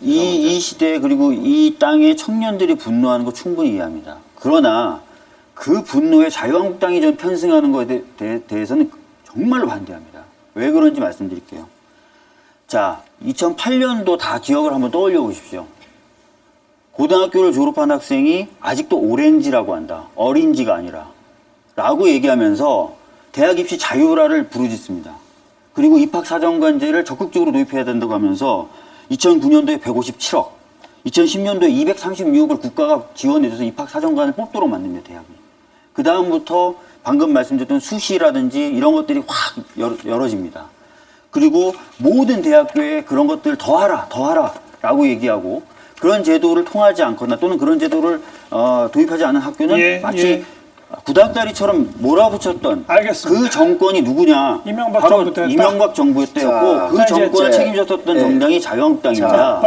이, 이 시대 그리고 이 땅의 청년들이 분노하는 거 충분히 이해합니다. 그러나 그 분노에 자유한국당이 좀 편승하는 것에 대- 대- 대해서는 정말로 반대합니다. 왜 그런지 말씀드릴게요. 자, 2008년도 다 기억을 한번 떠올려 보십시오. 고등학교를 졸업한 학생이 아직도 오렌지라고 한다. 어린지가 아니라. 라고 얘기하면서 대학 입시 자유라를 부르짖습니다. 그리고 입학 사정관제를 적극적으로 도입해야 된다고 하면서 2009년도에 157억, 2010년도에 236억을 국가가 지원해줘서 입학 사정관을 뽑도록 만듭니다, 대학이. 그 다음부터 방금 말씀드렸던 수시라든지 이런 것들이 확 열- 열어집니다. 그리고 모든 대학교에 그런 것들 더 하라, 더 하라 라고 얘기하고 그런 제도를 통하지 않거나 또는 그런 제도를 어, 도입하지 않은 학교는 예, 마치 예. 구닥다리처럼 몰아붙였던 알겠습니다. 그 정권이 누구냐? 이명박 바로 정부 때였다? 이명박 정부 때였고 자, 그 자, 정권을 제- 책임졌었던 예. 정당이 자유한국당입니다.